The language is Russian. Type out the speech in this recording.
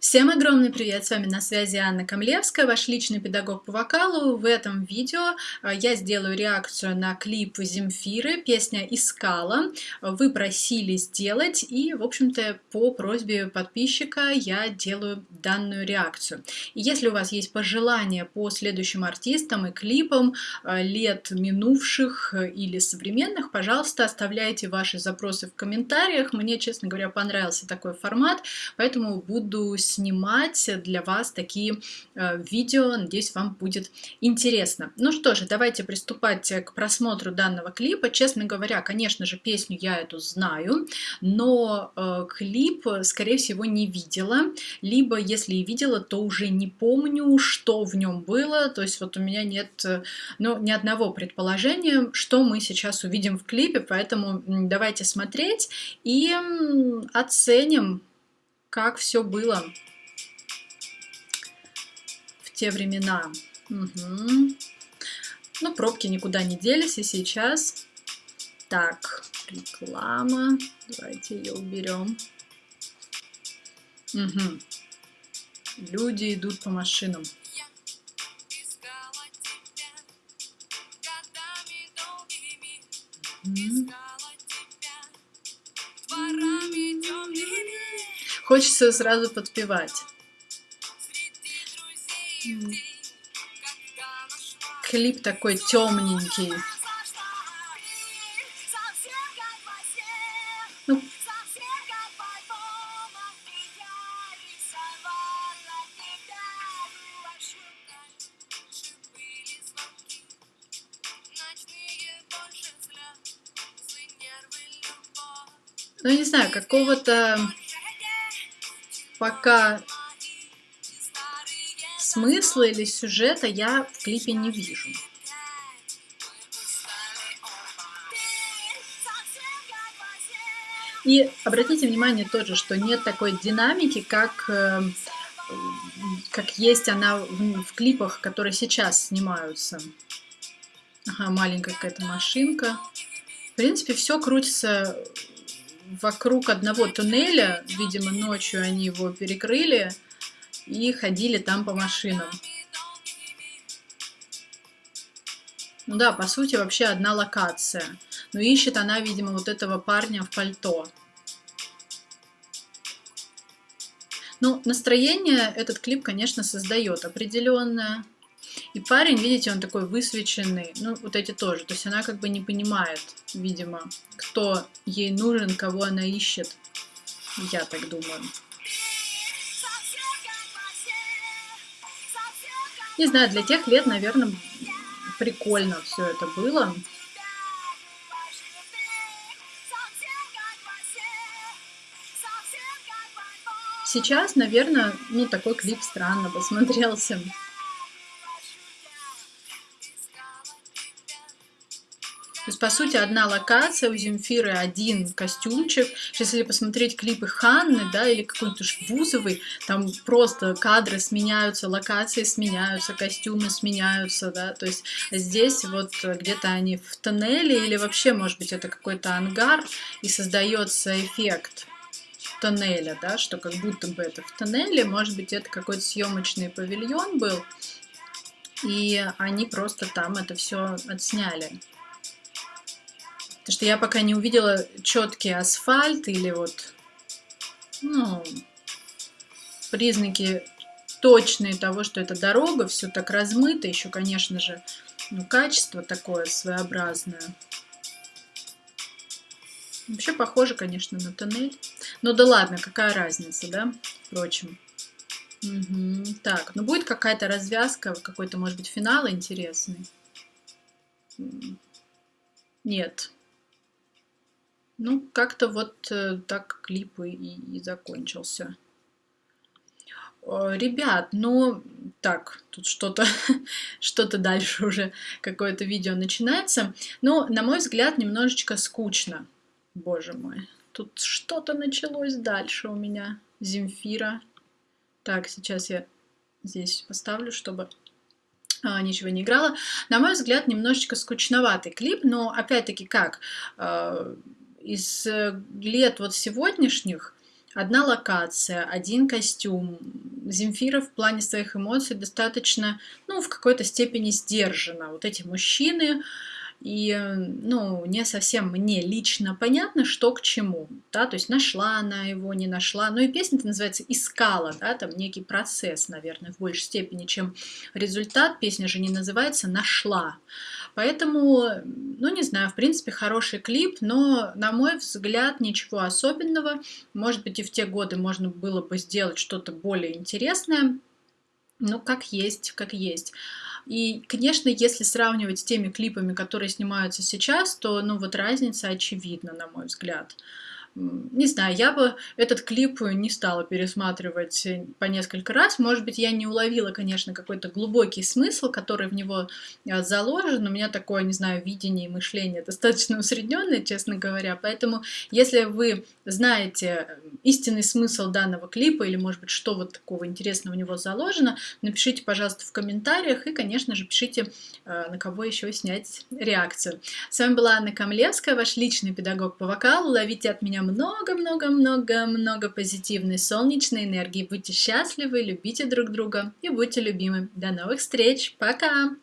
Всем огромный привет! С вами на связи Анна Камлевская, ваш личный педагог по вокалу. В этом видео э, я сделаю реакцию на клип Земфиры, песня «Искала». Вы просили сделать, и, в общем-то, по просьбе подписчика я делаю данную реакцию. И если у вас есть пожелания по следующим артистам и клипам э, лет минувших или современных, пожалуйста, оставляйте ваши запросы в комментариях. Мне, честно говоря, понравился такой формат, поэтому буду снимать для вас такие э, видео. Надеюсь, вам будет интересно. Ну что же, давайте приступать к просмотру данного клипа. Честно говоря, конечно же, песню я эту знаю, но э, клип, скорее всего, не видела. Либо, если и видела, то уже не помню, что в нем было. То есть вот у меня нет э, ну, ни одного предположения, что мы сейчас увидим в клипе. Поэтому давайте смотреть и оценим как все было в те времена. Угу. Ну, пробки никуда не делись и сейчас. Так, реклама. Давайте ее уберем. Угу. Люди идут по машинам. Угу. Хочется сразу подпевать. Клип такой темненький. Ну, ну не знаю, какого-то пока смысла или сюжета я в клипе не вижу. И обратите внимание тоже, что нет такой динамики, как, э, как есть она в, в клипах, которые сейчас снимаются. Ага, маленькая какая-то машинка. В принципе, все крутится вокруг одного туннеля, видимо, ночью они его перекрыли и ходили там по машинам. Ну да, по сути, вообще одна локация. Но ищет она, видимо, вот этого парня в пальто. Ну, настроение этот клип, конечно, создает определенное. И парень, видите, он такой высвеченный. Ну, вот эти тоже. То есть она как бы не понимает, видимо, кто ей нужен, кого она ищет. Я так думаю. Не знаю, для тех лет, наверное, прикольно все это было. Сейчас, наверное, ну, такой клип странно посмотрелся. То есть, по сути, одна локация, у Земфиры один костюмчик. Сейчас, если посмотреть клипы Ханны, да, или какой-то Бузовой, там просто кадры сменяются, локации сменяются, костюмы сменяются, да, то есть здесь вот где-то они в тоннеле, или вообще, может быть, это какой-то ангар, и создается эффект тоннеля, да, что как будто бы это в тоннеле, может быть, это какой-то съемочный павильон был, и они просто там это все отсняли. Потому что я пока не увидела четкий асфальт или вот, ну, признаки точные того, что это дорога, все так размыто, еще, конечно же, ну, качество такое своеобразное. Вообще похоже, конечно, на тоннель. Ну да ладно, какая разница, да, впрочем. Угу. Так, ну будет какая-то развязка, какой-то, может быть, финал интересный. Нет. Ну, как-то вот э, так клип и, и закончился. Ребят, ну, так, тут что-то что-то дальше уже, какое-то видео начинается. Ну, на мой взгляд, немножечко скучно. Боже мой, тут что-то началось дальше у меня. Земфира. Так, сейчас я здесь поставлю, чтобы а, ничего не играла. На мой взгляд, немножечко скучноватый клип, но опять-таки как? Из э, лет вот сегодняшних одна локация, один костюм. Земфира в плане своих эмоций достаточно, ну, в какой-то степени сдержана. Вот эти мужчины, и, ну, не совсем мне лично понятно, что к чему, да, то есть нашла она его, не нашла, ну и песня-то называется «Искала», да, там некий процесс, наверное, в большей степени, чем результат, песня же не называется «Нашла», поэтому, ну, не знаю, в принципе, хороший клип, но, на мой взгляд, ничего особенного, может быть, и в те годы можно было бы сделать что-то более интересное, ну, как есть, как есть. И, конечно, если сравнивать с теми клипами, которые снимаются сейчас, то, ну, вот разница очевидна, на мой взгляд. Не знаю, я бы этот клип не стала пересматривать по несколько раз. Может быть, я не уловила, конечно, какой-то глубокий смысл, который в него а, заложен. У меня такое, не знаю, видение и мышление достаточно усредненное, честно говоря. Поэтому, если вы знаете истинный смысл данного клипа или, может быть, что вот такого интересного в него заложено, напишите, пожалуйста, в комментариях и, конечно же, пишите, а, на кого еще снять реакцию. С вами была Анна Камлевская, ваш личный педагог по вокалу. Ловите от меня много-много-много-много позитивной солнечной энергии. Будьте счастливы, любите друг друга и будьте любимы. До новых встреч. Пока!